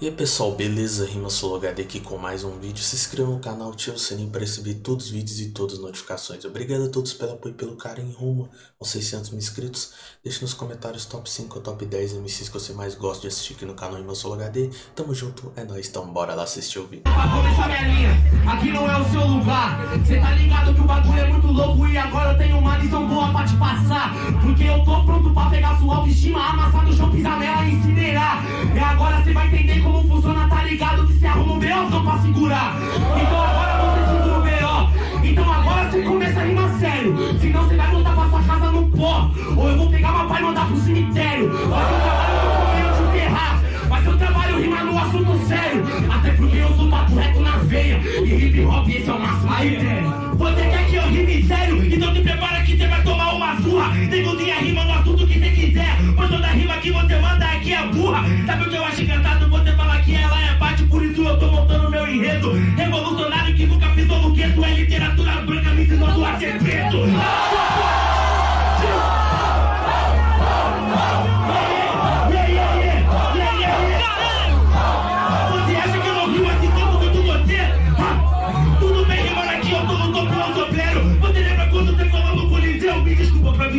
E aí pessoal, beleza? Rima HD aqui com mais um vídeo. Se inscreva no canal, ative o sininho para receber todos os vídeos e todas as notificações. Obrigado a todos pelo apoio e pelo carinho rumo aos 600 mil inscritos. Deixe nos comentários top 5 ou top 10 MCs que você mais gosta de assistir aqui no canal Rima HD. Tamo junto, é nóis, então bora lá assistir o vídeo. Pra começar minha linha, aqui não é o seu lugar Cê tá ligado que o bagulho é muito louco E agora eu tenho uma lição boa pra te passar Porque eu tô pronto pra pegar sua autoestima Amassar no chão, pisar nela e incinerar E agora cê vai entender como funciona, tá ligado? Que cê arruma um B.O. pra segurar Então agora você segura o B.O. Então agora cê começa a rimar sério Senão cê vai voltar pra sua casa no pó Ou eu vou pegar uma pai e mandar pro cemitério Mas eu trabalho no meio de enterrar Mas eu trabalho rimar no assunto sério Até porque eu sou papo reto na veia E hip hop esse é o máximo aí, Você quer que eu rime sério? Então te prepara que cê vai tomar uma surra Negozinha rima no assunto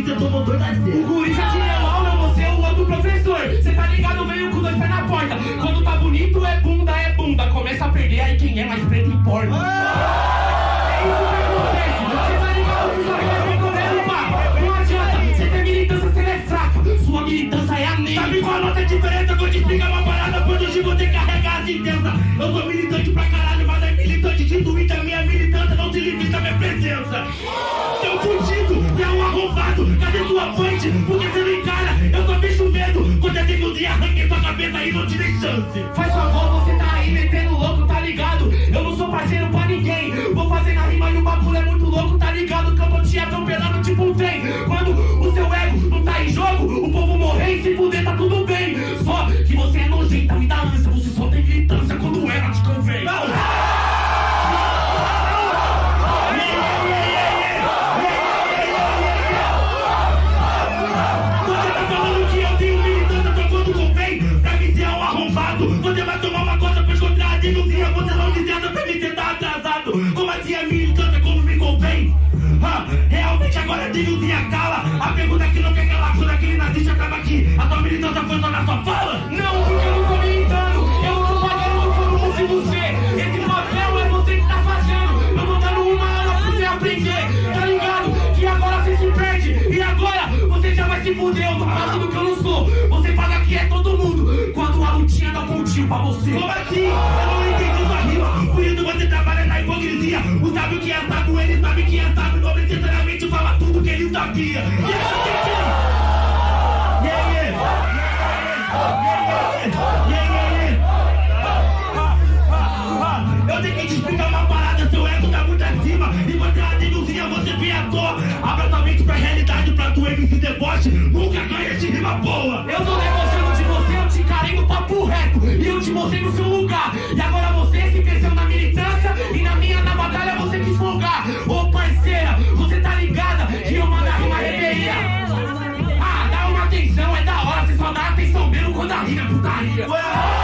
mim, você tomou dois a zero O guri já tirou aula, você é o outro professor Cê tá ligado, veio com dois pés na porta Quando tá bonito é bunda, é bunda Começa a perder, aí quem é mais preto importa familia Ah, realmente agora a denúncia cala. A pergunta que não quer calar quando aquele nazista acaba aqui. A tua militância foi só na sua fala? Não, porque eu não tô militando. Eu não tô pagando como se você. Esse papel é você que tá fazendo. Eu tô dando uma aula pra você aprender Tá ligado? Que agora você se perde. E agora você já vai se fuder. Eu tô fazendo que eu não sou. Você paga que é todo mundo. Quando a lutinha dá um pontinho pra você. Como assim? Eu não entendi sua rima. Por isso você trabalha na hipocrisia. O sábio que é sábio, ele sabe que é sábio yeah Yeah, yeah Yeah, yeah, yeah Ha, ha, ha. Eu tenho que te explicar uma parada, seu ego tá muito acima. E você denúncia, você vem à toa Abra tua mente pra realidade, pra tu MC deboche. Nunca ganha de rima boa. Eu tô debochando de você, eu te encarei no papo reto. E eu te mostrei no seu lugar. E agora você se cresceu a rima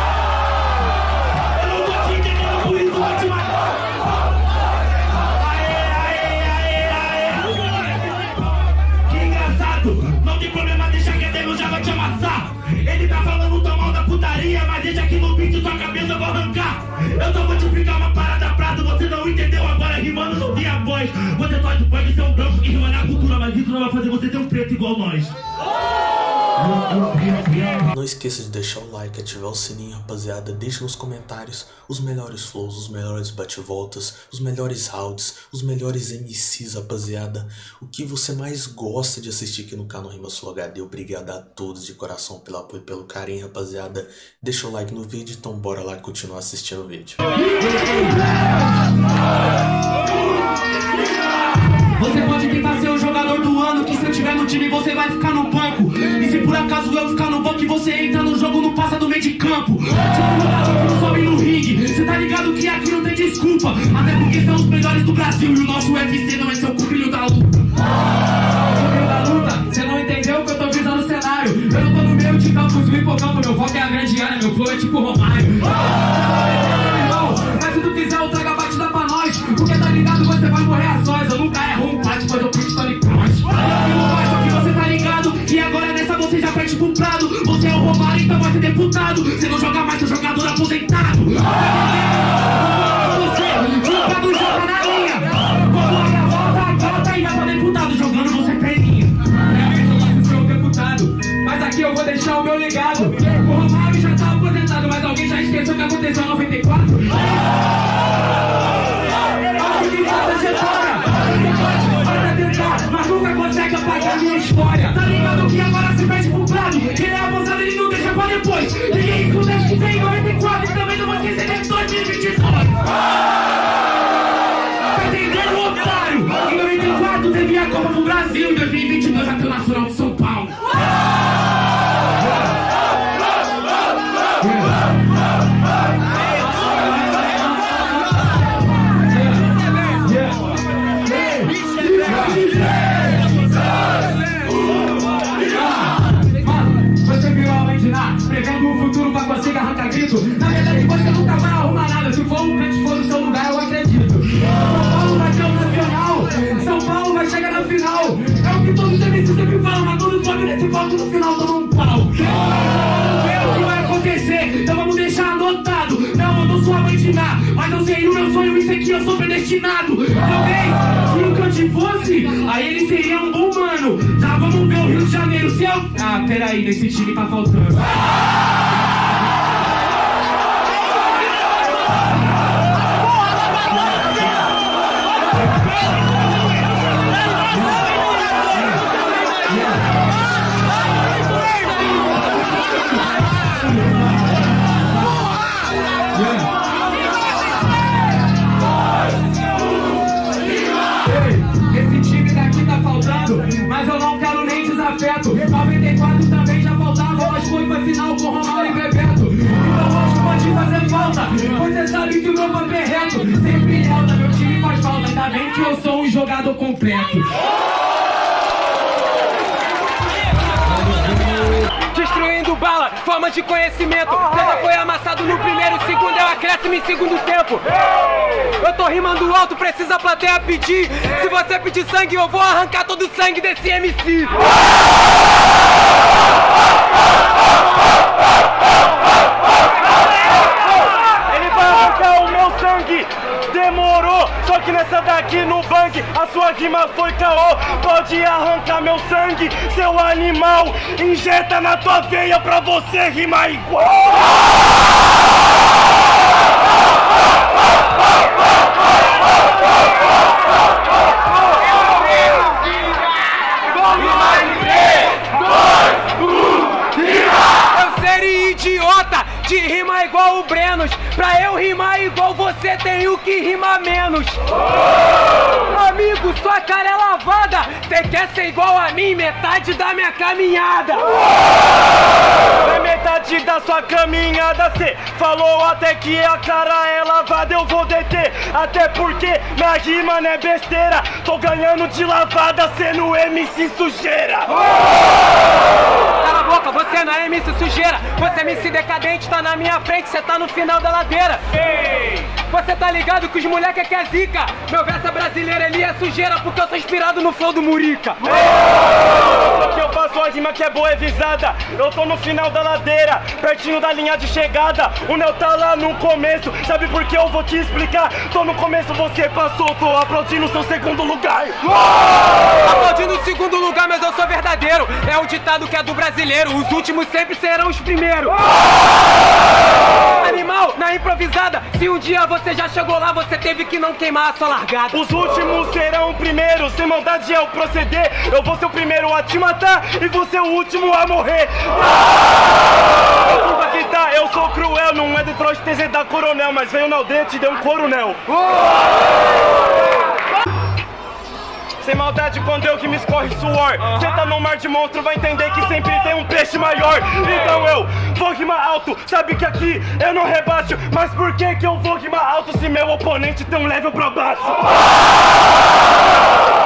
Não esqueça de deixar o like, ativar o sininho, rapaziada. Deixe nos comentários os melhores flows, os melhores bate-voltas, os melhores rounds, os melhores MCs, rapaziada. O que você mais gosta de assistir aqui no canal Rima Sul HD. Obrigado a todos de coração pelo apoio e pelo carinho, rapaziada. Deixa o like no vídeo, então bora lá continuar assistindo o vídeo. Você pode tentar ser o jogador do ano Que se eu tiver no time você vai ficar no banco Por acaso eu ficar no banco E você entra no jogo, não passa do meio de campo. Que não sobe no ringue. Cê tá ligado que aqui não tem desculpa. Até porque são os melhores do Brasil E o nosso UFC não é seu cupinho da luta. Da luta, cê não entendeu que eu tô visando o cenário? Eu não tô no meio de campo, no hipocampo Meu foco é a grande área, meu flow é tipo Romário deputado. Você não joga mais, seu jogador aposentado. Você, fica do jogo na linha. Quando volta, volta e vai pra deputado. Jogando você perninha. É, eu ser deputado, mas aqui eu vou deixar o meu legado. O Romário já tá aposentado, mas alguém já esqueceu o que aconteceu em 94? Acho que nada você para. Vai tentar, mas nunca consegue apagar a história. Tá ligado que agora se perde pro prado. Ele é abusado, ele não deixa pra depois. Ninguém acho que tem 94 e também não vou esquecer de 2022. Tá entendendo, otário? Em 94 teve a Copa do Brasil, em 2022 predestinado. Talvez, se o Kant fosse, aí ele seria um bom mano. Já vamos ver o Rio de Janeiro, se eu... Ah, peraí, nesse time tá faltando. Desafeto. 94 também já faltava, mas foi pra final com Romário e Bebeto. Então hoje pode fazer falta, você sabe que o meu papel é reto. Sempre em alta, meu time faz falta, ainda bem que eu sou um jogador completo. Forma de conhecimento. Você já foi amassado no primeiro, segundo é o acréscimo em segundo tempo. Eu tô rimando alto, precisa a plateia pedir. Se você pedir sangue, eu vou arrancar todo o sangue desse MC. Ele vai arrancar o meu sangue. Demorou, só que nessa daqui no bang a sua rima foi caô. Pode arrancar meu sangue, seu animal. Injeta na tua veia pra você rimar igual. De rimar igual o Brenos. Pra eu rimar igual você, tenho que rimar menos. Amigo, sua cara é lavada. Você quer ser igual a mim, metade da minha caminhada. Na metade da sua caminhada cê falou até que a cara é lavada Eu vou deter, até porque minha rima não é besteira Tô ganhando de lavada sendo MC sujeira a boca, você não é MC sujeira. Você é MC decadente, tá na minha frente, você tá no final da ladeira. Você tá ligado que os moleque é que é zica. Meu verso é brasileiro, ele é sujeira, porque eu sou inspirado no flow do Murica. Só que eu faço a rima que é boa, é visada Eu tô no final da ladeira, pertinho da linha de chegada O Neo tá lá no começo, sabe por que eu vou te explicar? Tô no começo, você passou, tô aplaudindo seu segundo lugar Aplaudindo o segundo lugar, mas eu sou verdadeiro. É um ditado que é do brasileiro. Os últimos sempre serão os primeiros. Animal, na improvisada. Se um dia você já chegou lá, você teve que não queimar a sua largada. Os últimos serão primeiros, sem maldade é o proceder. Eu vou ser o primeiro a te matar e vou ser o último a morrer. Desculpa que tá, eu sou cruel, não é Detroit TZ da Coronel, mas veio na aldeia e te deu um coronel. Sem maldade quando eu que me escorre suor Cê tá no mar de monstro, vai entender que sempre tem um peixe maior Então eu vou rimar alto, sabe que aqui eu não rebaixo Mas por que que eu vou rimar alto se meu oponente tem um level pra baixo?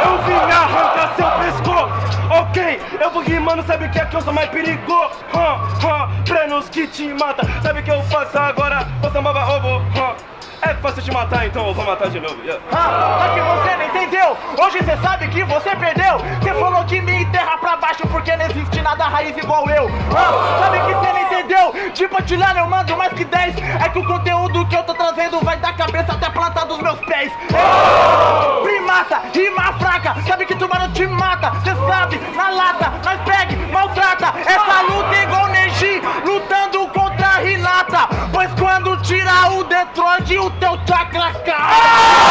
Eu vim arrancar seu pescoço Ok, eu vou rimando, sabe que aqui eu sou mais perigoso hum, hum, Plenos que te mata, sabe que eu faço agora? Ô samba ovo, hum. É fácil te matar, então eu vou matar de novo. Yeah. Ah, que você não entendeu. Hoje você sabe que você perdeu. Você falou que me enterra pra baixo porque não existe nada raiz igual eu. Ah, sabe que você não entendeu? De patilhar eu mando mais que 10. É que o conteúdo que eu tô trazendo vai da cabeça até a planta dos meus pés. É. Primata, rima fraca. Sabe que tubarão te mata. Cê sabe, na lata, nós pegue, maltrata. Essa luta é igual Neji, lutando contra a Renata. Pois quando tirar o Detroit, o teu chakra cai.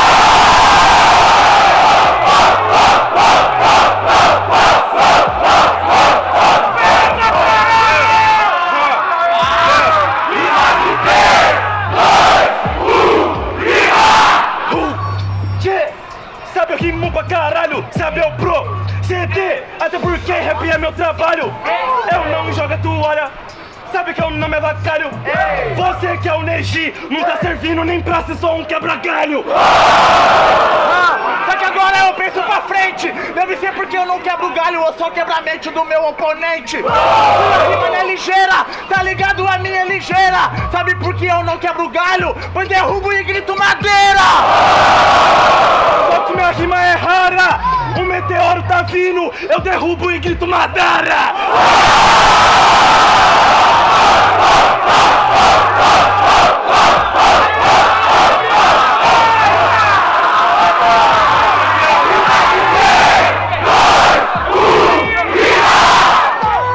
É meu trabalho. Eu não jogo a toalha, sabe que o nome é lacário Você que é o Neji, não tá servindo nem pra ser só um quebra-galho. Ah, só que agora eu penso pra frente. Deve ser porque eu não quebro galho Eu só quebro a mente do meu oponente. Sua rima não é ligeira, tá ligado? A minha é ligeira. Sabe por que eu não quebro galho? Pois derrubo e grito madeira Eu derrubo e grito Madara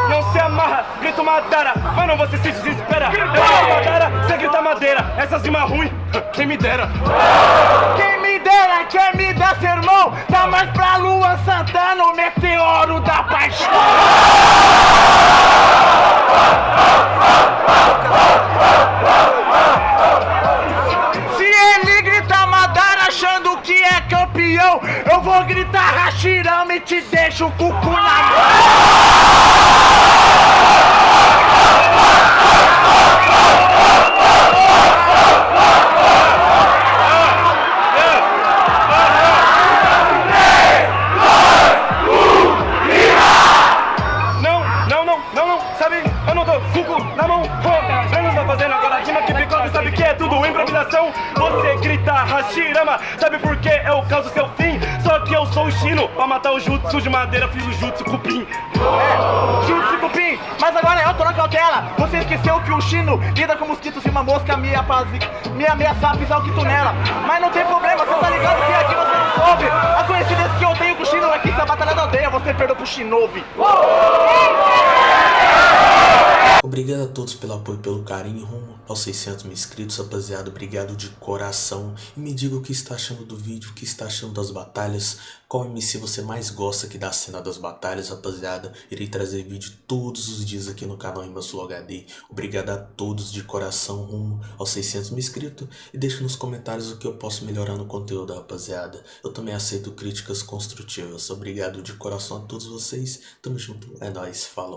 Não se amarra, grito Madara, mas não você se desespera. Eu grito Madara, você grita madeira. Essas rimas ruins, quem me dera. Dera, quem me dá sermão Tá mais pra Lua Santana, o meteoro da paixão. Se ele grita Madara achando que é campeão Eu vou gritar Hashirama e te deixo o cucu na mão que eu sou o Shino, pra matar o jutsu de madeira, fiz o jutsu cupim. É, Jutsu Cupim, mas agora eu tô na cautela. Você esqueceu que o Chino lida com mosquitos e uma mosca me, apaz... me ameaçar pisar o quitunela. Mas não tem problema, você tá ligado que aqui você não soube. A coincidência que eu tenho com o Chino é que se a batalha da aldeia você perdeu pro Shinobi. Obrigado a todos pelo apoio pelo carinho rumo aos 600 mil inscritos, rapaziada. Obrigado de coração. E me diga o que está achando do vídeo, o que está achando das batalhas. Qual MC você mais gosta aqui da cena das batalhas, rapaziada. Irei trazer vídeo todos os dias aqui no canal Imbassul HD. Obrigado a todos de coração rumo aos 600 mil inscritos. E deixa nos comentários o que eu posso melhorar no conteúdo, rapaziada. Eu também aceito críticas construtivas. Obrigado de coração a todos vocês. Tamo junto. É nóis. Falou.